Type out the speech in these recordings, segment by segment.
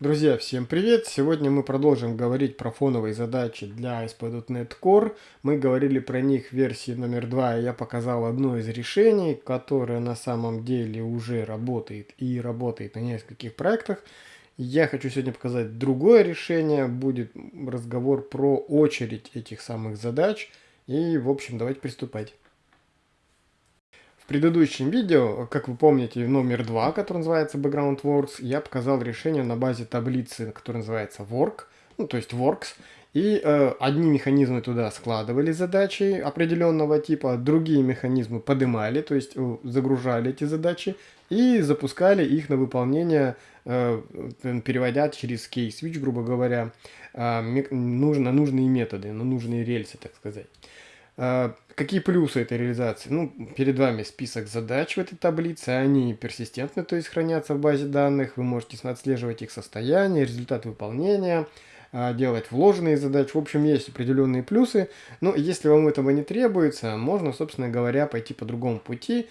Друзья, всем привет! Сегодня мы продолжим говорить про фоновые задачи для ASP.NET Core. Мы говорили про них в версии номер 2, и я показал одно из решений, которое на самом деле уже работает и работает на нескольких проектах. Я хочу сегодня показать другое решение, будет разговор про очередь этих самых задач. И, в общем, давайте приступать предыдущем видео, как вы помните, номер 2, который называется Background Works, я показал решение на базе таблицы, которая называется Work, ну то есть Works, и э, одни механизмы туда складывали задачи определенного типа, другие механизмы поднимали, то есть э, загружали эти задачи и запускали их на выполнение, э, переводя через key-switch, грубо говоря, э, нужно, нужные методы, на нужные рельсы, так сказать. Э, какие плюсы этой реализации? Ну, перед вами список задач в этой таблице, они персистентны, то есть хранятся в базе данных, вы можете отслеживать их состояние, результат выполнения, а, делать вложенные задачи. В общем, есть определенные плюсы, но если вам этого не требуется, можно, собственно говоря, пойти по другому пути,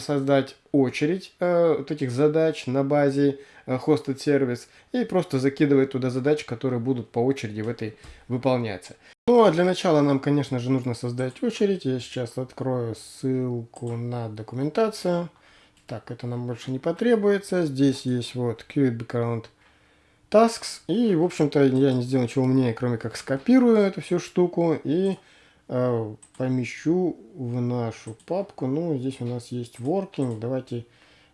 создать очередь э, вот этих задач на базе hosted сервис и просто закидывать туда задачи, которые будут по очереди в этой выполняться. Ну а для начала нам, конечно же, нужно создать очередь. Я сейчас открою ссылку на документацию. Так, это нам больше не потребуется. Здесь есть вот Qt Background Tasks. И, в общем-то, я не сделал ничего умнее, кроме как скопирую эту всю штуку и э, помещу в нашу папку. Ну, здесь у нас есть Working. Давайте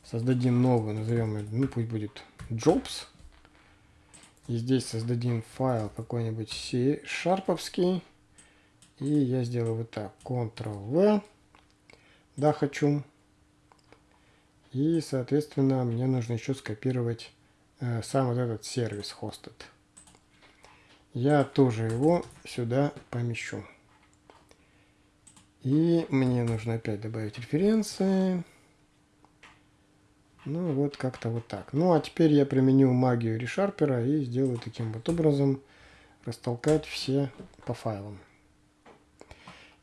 создадим новую, назовем ее, ну, пусть будет Jobs. И здесь создадим файл какой-нибудь C-шарповский. И я сделаю вот так. Ctrl-V. Да, хочу. И, соответственно, мне нужно еще скопировать э, сам вот этот сервис hosted. Я тоже его сюда помещу. И мне нужно опять добавить референции. Ну вот как-то вот так. Ну а теперь я применю магию решарпера и сделаю таким вот образом растолкать все по файлам.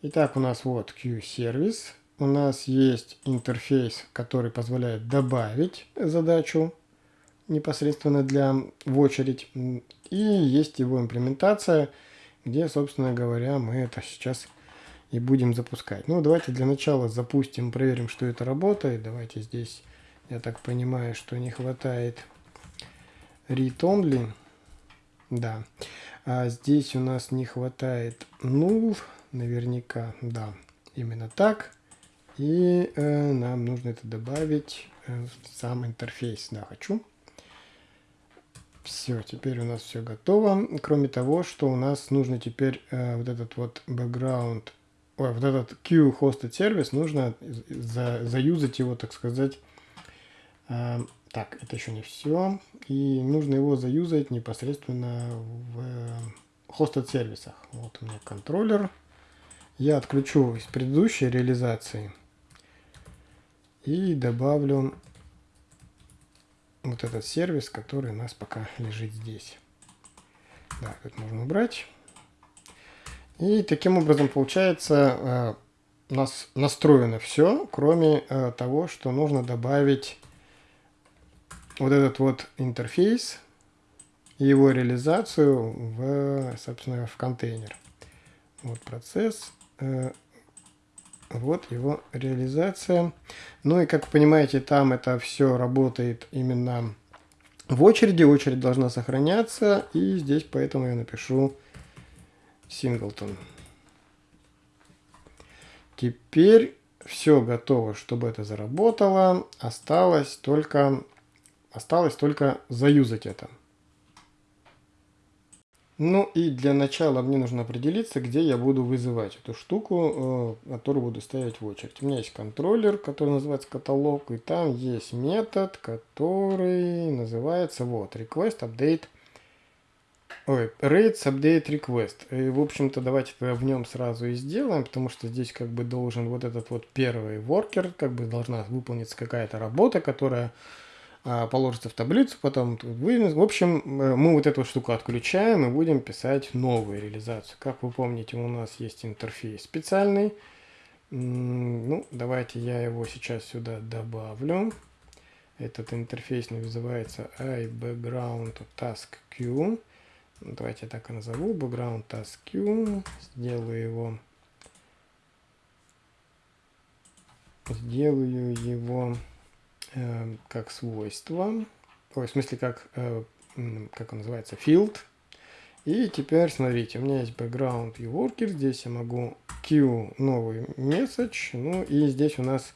Итак, у нас вот Q-сервис. У нас есть интерфейс, который позволяет добавить задачу непосредственно для в очередь. И есть его имплементация, где, собственно говоря, мы это сейчас и будем запускать. Ну, давайте для начала запустим, проверим, что это работает. Давайте здесь я так понимаю, что не хватает read only. Да. А здесь у нас не хватает null. Наверняка, да, именно так. И э, нам нужно это добавить э, в сам интерфейс. Да, хочу. Все, теперь у нас все готово. Кроме того, что у нас нужно теперь э, вот этот вот background, ой, вот этот Q hosted сервис, нужно за, заюзать его, так сказать, так, это еще не все. И нужно его заюзать непосредственно в hosted сервисах. Вот у меня контроллер. Я отключу из предыдущей реализации и добавлю вот этот сервис, который у нас пока лежит здесь. Да, тут можно убрать. И таким образом получается э, у нас настроено все, кроме э, того, что нужно добавить вот этот вот интерфейс и его реализацию в, собственно, в контейнер. Вот процесс, э, вот его реализация. Ну и, как вы понимаете, там это все работает именно в очереди. Очередь должна сохраняться. И здесь поэтому я напишу singleton. Теперь все готово, чтобы это заработало. Осталось только Осталось только заюзать это. Ну и для начала мне нужно определиться, где я буду вызывать эту штуку, э, которую буду ставить в очередь. У меня есть контроллер, который называется каталог, и там есть метод, который называется вот request update Ой, rates update request. И, в общем-то, давайте в нем сразу и сделаем, потому что здесь как бы должен вот этот вот первый worker, как бы должна выполниться какая-то работа, которая положится в таблицу, потом вынес. В общем, э, мы вот эту штуку отключаем и будем писать новую реализацию. Как вы помните, у нас есть интерфейс специальный. Ну, давайте я его сейчас сюда добавлю. Этот интерфейс называется iBackground Task Queue. Давайте я так и назову. Background Task Queue. Сделаю его. Сделаю его э, как свойство. Ой, в смысле, как, э, как он называется, field. И теперь, смотрите, у меня есть background и worker. Здесь я могу queue новый message. Ну и здесь у нас,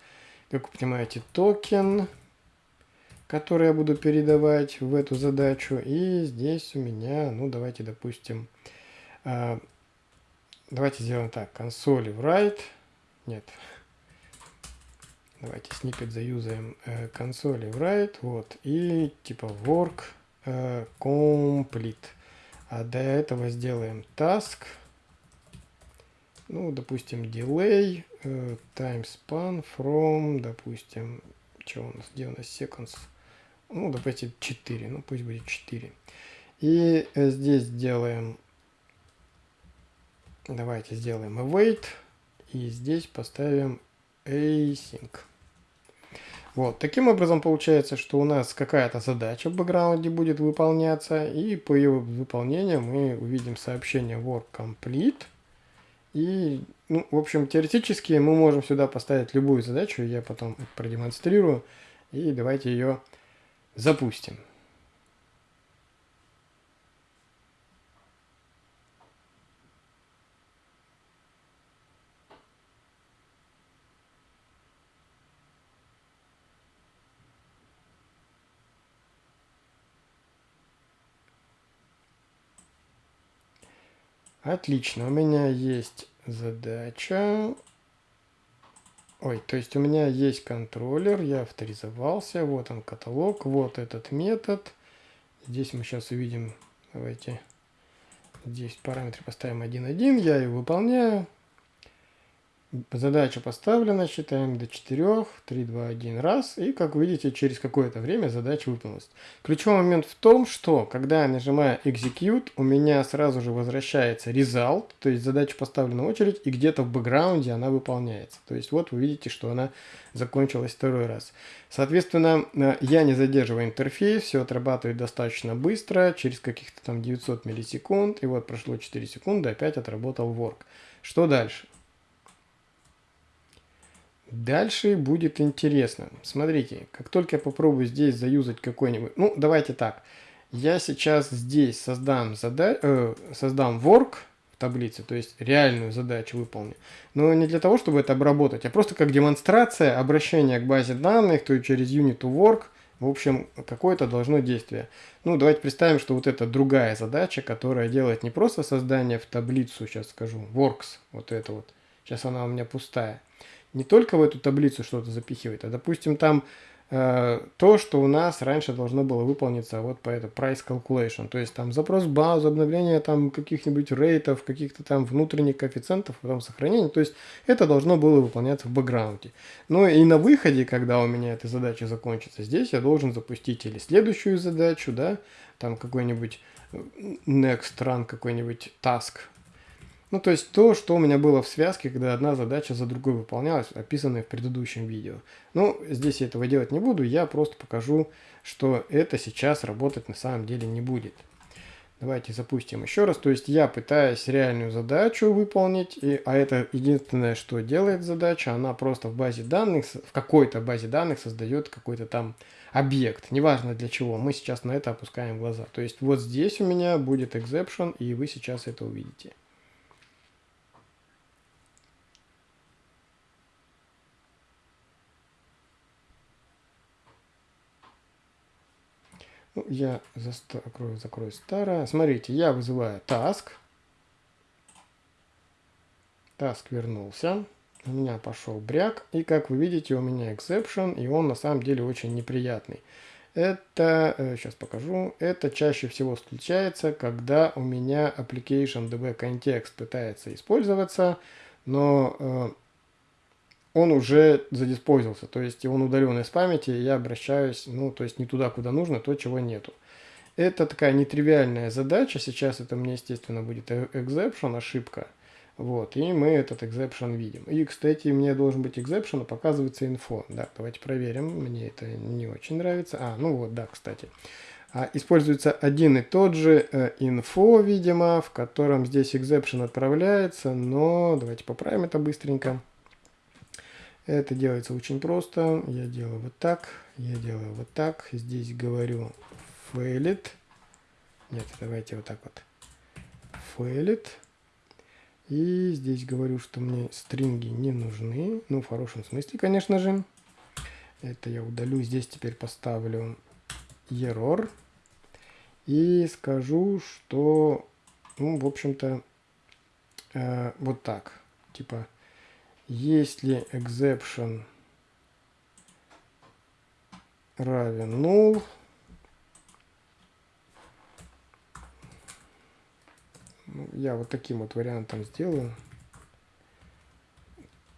как вы понимаете, токен, который я буду передавать в эту задачу. И здесь у меня, ну давайте, допустим, э, давайте сделаем так. Консоли write. Нет. Давайте snippet заюзаем э, консоли write. Вот. И типа work э, complete. А до этого сделаем task. Ну, допустим, delay, э, time span from, допустим, что у нас, где у нас seconds? Ну, допустим, 4, ну пусть будет 4. И э, здесь сделаем, давайте сделаем await, и здесь поставим async. Вот, таким образом получается, что у нас какая-то задача в бэкграунде будет выполняться, и по ее выполнению мы увидим сообщение work complete. И, ну, в общем, теоретически мы можем сюда поставить любую задачу, я потом продемонстрирую, и давайте ее запустим. Отлично, у меня есть задача. Ой, то есть у меня есть контроллер, я авторизовался, вот он каталог, вот этот метод. Здесь мы сейчас увидим, давайте, здесь параметры поставим 1.1, я его выполняю. Задача поставлена, считаем до 4, 3, 2, 1 раз, и как вы видите, через какое-то время задача выполнилась. Ключевой момент в том, что когда я нажимаю Execute, у меня сразу же возвращается Result, то есть задача поставлена в очередь, и где-то в бэкграунде она выполняется. То есть вот вы видите, что она закончилась второй раз. Соответственно, э, я не задерживаю интерфейс, все отрабатывает достаточно быстро, через каких-то там 900 миллисекунд, и вот прошло 4 секунды, опять отработал work. Что дальше? Дальше будет интересно. Смотрите, как только я попробую здесь заюзать какой-нибудь... Ну, давайте так. Я сейчас здесь создам, зада... э, создам work в таблице, то есть реальную задачу выполню. Но не для того, чтобы это обработать, а просто как демонстрация обращения к базе данных, то есть через unit to work. В общем, какое-то должно действие. Ну, давайте представим, что вот это другая задача, которая делает не просто создание в таблицу, сейчас скажу, works, вот это вот. Сейчас она у меня пустая не только в эту таблицу что-то запихивает, а, допустим, там э, то, что у нас раньше должно было выполниться вот по это price calculation, то есть там запрос в базу, обновление там каких-нибудь рейтов, каких-то там внутренних коэффициентов, потом сохранение, то есть это должно было выполняться в бэкграунде. Ну и на выходе, когда у меня эта задача закончится, здесь я должен запустить или следующую задачу, да, там какой-нибудь э, next run, какой-нибудь task, ну, то есть то, что у меня было в связке, когда одна задача за другой выполнялась, описанная в предыдущем видео. Ну, здесь я этого делать не буду, я просто покажу, что это сейчас работать на самом деле не будет. Давайте запустим еще раз. То есть я пытаюсь реальную задачу выполнить, и, а это единственное, что делает задача, она просто в базе данных, в какой-то базе данных создает какой-то там объект, неважно для чего. Мы сейчас на это опускаем глаза. То есть вот здесь у меня будет exception, и вы сейчас это увидите. Я закрою, закрою старое. Смотрите, я вызываю task. Task вернулся. У меня пошел бряк. И как вы видите, у меня exception. И он на самом деле очень неприятный. Это, сейчас э, покажу, это чаще всего случается, когда у меня application db context пытается использоваться, но э, он уже задиспозился, то есть он удален из памяти, я обращаюсь, ну, то есть не туда, куда нужно, то, чего нету. Это такая нетривиальная задача, сейчас это мне, естественно, будет exception, ошибка. Вот, и мы этот exception видим. И, кстати, мне должен быть exception, а показывается info. Да, давайте проверим. Мне это не очень нравится. А, ну вот, да, кстати. А, используется один и тот же э, info, видимо, в котором здесь exception отправляется, но давайте поправим это быстренько. Это делается очень просто. Я делаю вот так, я делаю вот так. Здесь говорю failed. Нет, давайте вот так вот. Failed. И здесь говорю, что мне стринги не нужны. Ну, в хорошем смысле, конечно же. Это я удалю. Здесь теперь поставлю error. И скажу, что, ну, в общем-то, э, вот так. Типа, если exception равен null, Ну, я вот таким вот вариантом сделаю.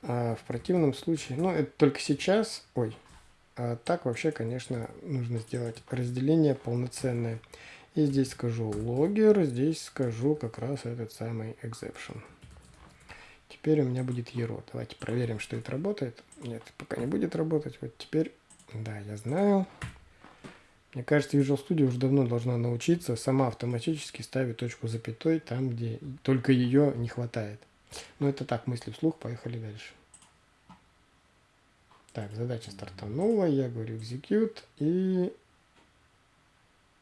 А в противном случае, ну это только сейчас, ой, а так вообще, конечно, нужно сделать разделение полноценное. И здесь скажу logger, здесь скажу как раз этот самый exception. Теперь у меня будет euro. Давайте проверим, что это работает. Нет, пока не будет работать. Вот теперь, да, я знаю. Мне кажется, Visual Studio уже давно должна научиться сама автоматически ставить точку запятой там, где только ее не хватает. Но это так, мысли вслух, поехали дальше. Так, задача стартанула, я говорю execute, и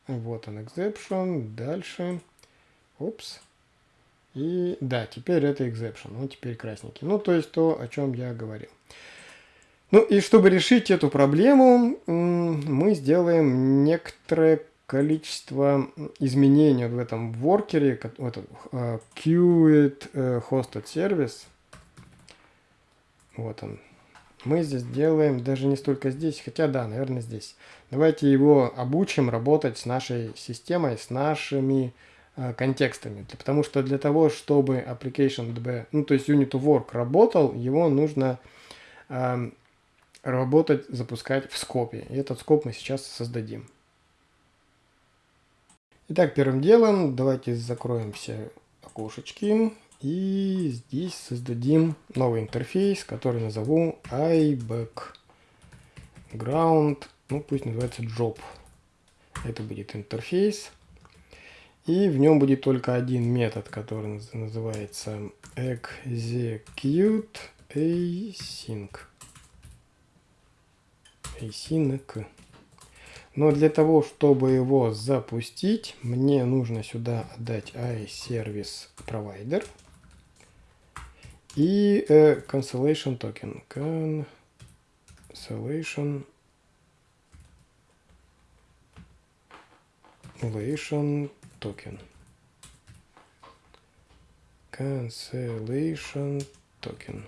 вот он exception, дальше, опс, и да, теперь это exception, ну теперь красненький. Ну, то есть то, о чем я говорил. Ну и чтобы решить эту проблему, мы сделаем некоторое количество изменений в этом воркере, в этом uh, hosted service. Вот он. Мы здесь делаем, даже не столько здесь, хотя да, наверное здесь. Давайте его обучим работать с нашей системой, с нашими контекстами. Потому что для того, чтобы application DB, ну то есть unit work работал, его нужно uh, работать, запускать в скопе. И этот скоп мы сейчас создадим. Итак, первым делом давайте закроем все окошечки. И здесь создадим новый интерфейс, который назову iBackground. Ну, пусть называется job. Это будет интерфейс. И в нем будет только один метод, который называется execute async async. Но для того, чтобы его запустить, мне нужно сюда отдать iService Provider и э, cancellation token. Cancellation cancellation token. Cancellation token.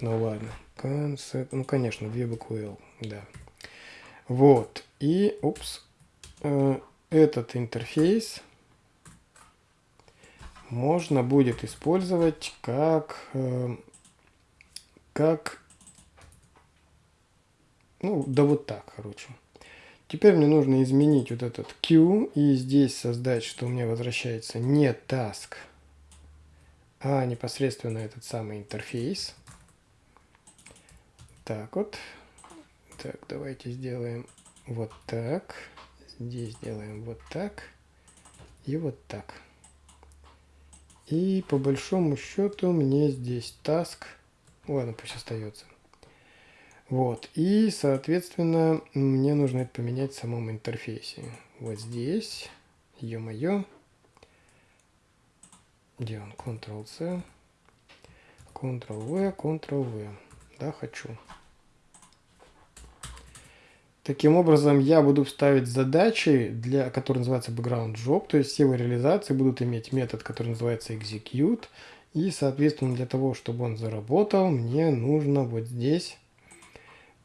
Ну ладно. Концепт. Ну, конечно, две буквы L. Да. Вот. И, упс, э, этот интерфейс можно будет использовать как, э, как, ну, да вот так, короче. Теперь мне нужно изменить вот этот Q и здесь создать, что у меня возвращается не task, а непосредственно этот самый интерфейс. Так вот. Так, давайте сделаем вот так. Здесь сделаем вот так. И вот так. И по большому счету мне здесь task. Ладно, пусть остается. Вот. И, соответственно, мне нужно это поменять в самом интерфейсе. Вот здесь. Ё-моё. Где он? Ctrl-C. Ctrl-V, Ctrl-V. Да, хочу. Таким образом, я буду ставить задачи, для, которые называются background job, то есть все его реализации будут иметь метод, который называется execute. И, соответственно, для того, чтобы он заработал, мне нужно вот здесь,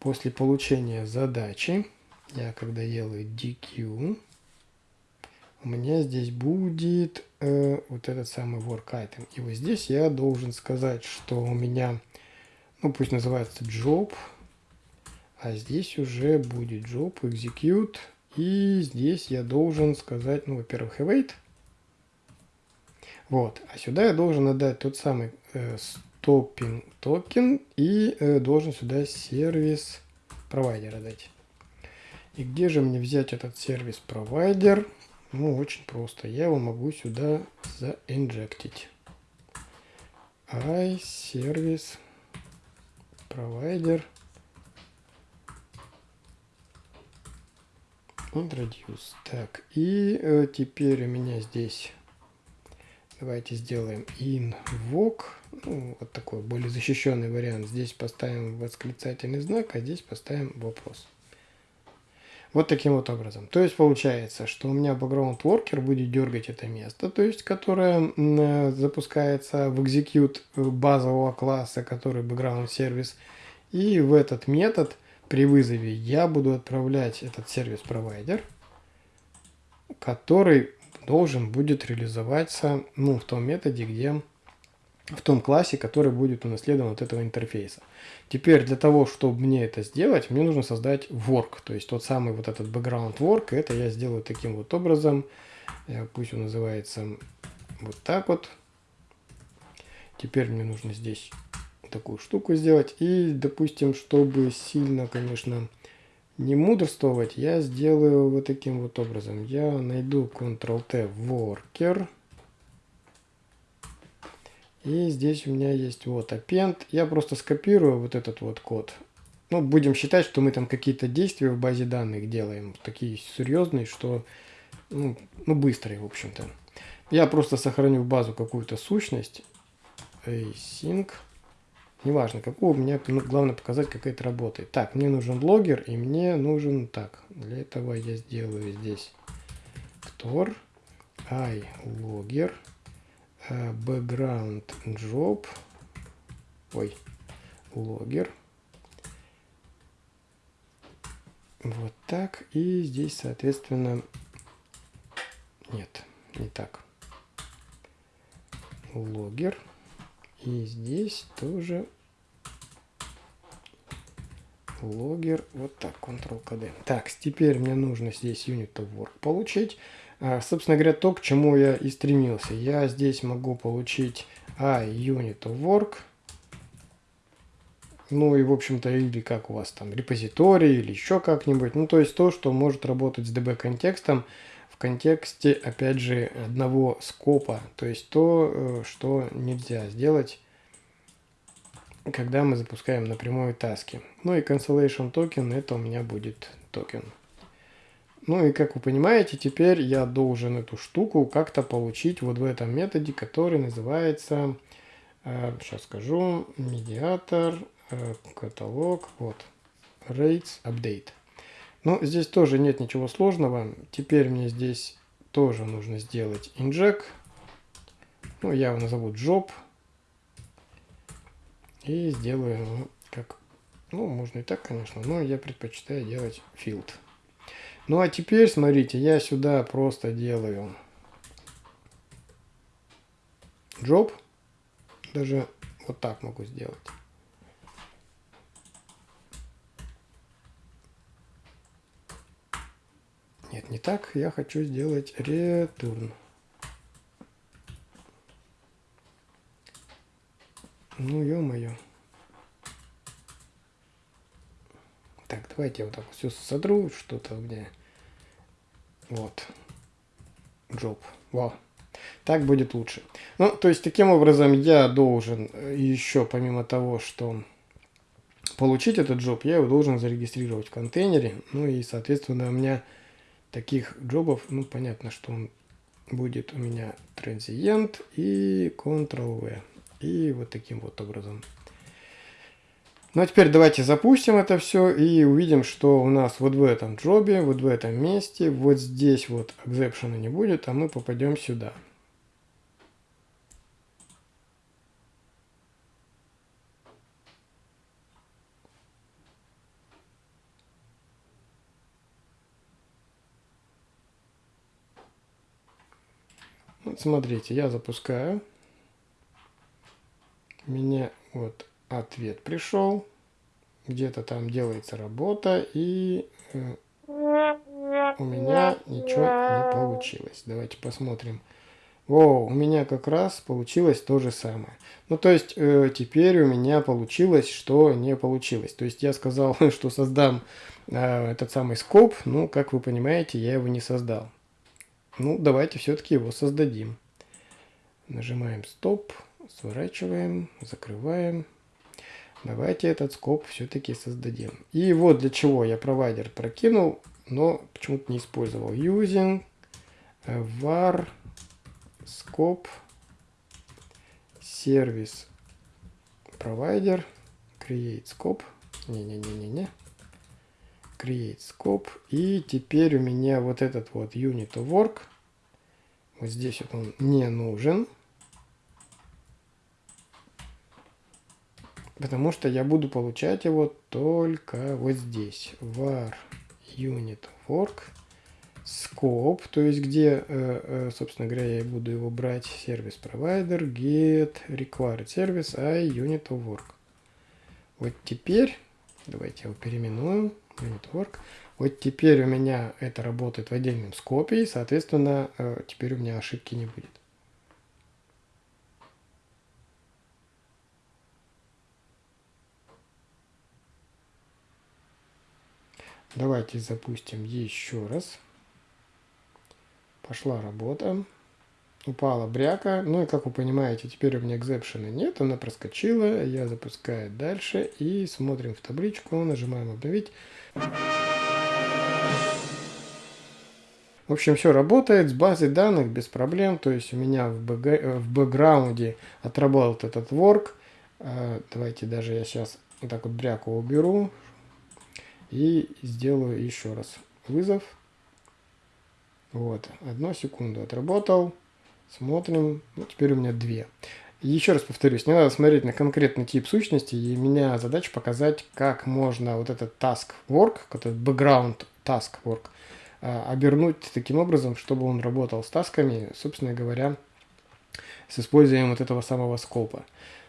после получения задачи, я когда делаю DQ, у меня здесь будет э, вот этот самый work item. И вот здесь я должен сказать, что у меня, ну пусть называется job, а здесь уже будет job execute. И здесь я должен сказать, ну, во-первых, await. Вот. А сюда я должен отдать тот самый э, stopping токен и э, должен сюда сервис провайдера дать. И где же мне взять этот сервис провайдер? Ну, очень просто. Я его могу сюда заинжектить. i сервис провайдер introduce. Так, и э, теперь у меня здесь давайте сделаем invoke. Ну, вот такой более защищенный вариант. Здесь поставим восклицательный знак, а здесь поставим вопрос. Вот таким вот образом. То есть получается, что у меня background worker будет дергать это место, то есть которое э, запускается в execute базового класса, который background сервис. И в этот метод при вызове я буду отправлять этот сервис-провайдер, который должен будет реализоваться ну, в том методе, где в том классе, который будет унаследован от этого интерфейса. Теперь для того, чтобы мне это сделать, мне нужно создать work, то есть тот самый вот этот background work, это я сделаю таким вот образом, э, пусть он называется вот так вот. Теперь мне нужно здесь такую штуку сделать и, допустим, чтобы сильно, конечно, не мудрствовать, я сделаю вот таким вот образом. Я найду Ctrl-T Worker. И здесь у меня есть вот append. Я просто скопирую вот этот вот код. Ну, будем считать, что мы там какие-то действия в базе данных делаем. Такие серьезные, что ну, ну быстрые, в общем-то. Я просто сохраню в базу какую-то сущность. async. Неважно, у меня ну, главное показать, как это работает. Так, мне нужен логер, и мне нужен... Так, для этого я сделаю здесь ктор, i logger, background job, ой, логер. Вот так. И здесь, соответственно, нет, не так. Логер. И здесь тоже логер. Вот так, Ctrl-KD. Так, теперь мне нужно здесь unit of work получить. А, собственно говоря, то, к чему я и стремился. Я здесь могу получить i unit of work. Ну и, в общем-то, или как у вас там, репозиторий, или еще как-нибудь. Ну, то есть то, что может работать с DB-контекстом в контексте, опять же, одного скопа. То есть то, э, что нельзя сделать, когда мы запускаем напрямую таски. Ну и cancellation token, это у меня будет токен. Ну и как вы понимаете, теперь я должен эту штуку как-то получить вот в этом методе, который называется, э, сейчас скажу, медиатор, э, каталог, вот, rates update. Ну, здесь тоже нет ничего сложного. Теперь мне здесь тоже нужно сделать inject. Ну, я его назову job. И сделаю его как... Ну, можно и так, конечно, но я предпочитаю делать field. Ну, а теперь, смотрите, я сюда просто делаю job. Даже вот так могу сделать. Нет, не так. Я хочу сделать return. Ну, ё-моё. Так, давайте я вот так все содру, что-то меня. Вот. Job. Вау. Так будет лучше. Ну, то есть, таким образом, я должен э, еще, помимо того, что получить этот джоб, я его должен зарегистрировать в контейнере. Ну и, соответственно, у меня таких джобов, ну, понятно, что он будет у меня транзиент и Ctrl-V. И вот таким вот образом. Ну а теперь давайте запустим это все и увидим, что у нас вот в этом джобе, вот в этом месте, вот здесь вот экзепшена не будет, а мы попадем сюда. Вот смотрите, я запускаю. Мне вот ответ пришел. Где-то там делается работа, и э, у меня ничего не получилось. Давайте посмотрим, О, у меня как раз получилось то же самое. Ну, то есть, э, теперь у меня получилось, что не получилось. То есть, я сказал, что создам э, этот самый скоп, ну, как вы понимаете, я его не создал. Ну, давайте все-таки его создадим. Нажимаем стоп, сворачиваем, закрываем. Давайте этот скоп все-таки создадим. И вот для чего я провайдер прокинул, но почему-то не использовал. Using var scope сервис провайдер create scope. Не-не-не-не-не. Create scope. И теперь у меня вот этот вот unit of work. Вот здесь вот он не нужен потому что я буду получать его только вот здесь var unit work scope, то есть где, э, э, собственно говоря, я буду его брать, сервис провайдер, get required service, i unit of work. Вот теперь, давайте его переименуем, unit work. Вот теперь у меня это работает в отдельном скопе, и, соответственно, э, теперь у меня ошибки не будет. Давайте запустим еще раз. Пошла работа. Упала бряка. Ну и как вы понимаете, теперь у меня экзепшена нет. Она проскочила. Я запускаю дальше. И смотрим в табличку. Нажимаем обновить. В общем, все работает с базой данных без проблем. То есть у меня в, бэк, в бэкграунде отработал этот work. А, давайте даже я сейчас вот так вот бряку уберу. И сделаю еще раз вызов. Вот, одну секунду отработал. Смотрим. Ну, теперь у меня две. Еще раз повторюсь, не надо смотреть на конкретный тип сущности, и у меня задача показать, как можно вот этот task work, этот background task work, а, обернуть таким образом, чтобы он работал с тасками, собственно говоря, с использованием вот этого самого скопа.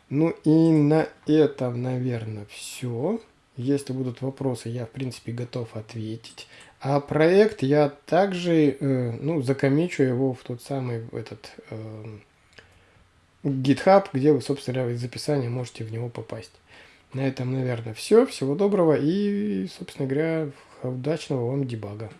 Ну и на этом, наверное, все. Если будут вопросы, я, в принципе, готов ответить. А проект я также, э, ну, закомичу его в тот самый этот э, GitHub, где вы, собственно говоря, из описания можете в него попасть. На этом, наверное, все. Всего доброго и, собственно говоря, удачного вам дебага.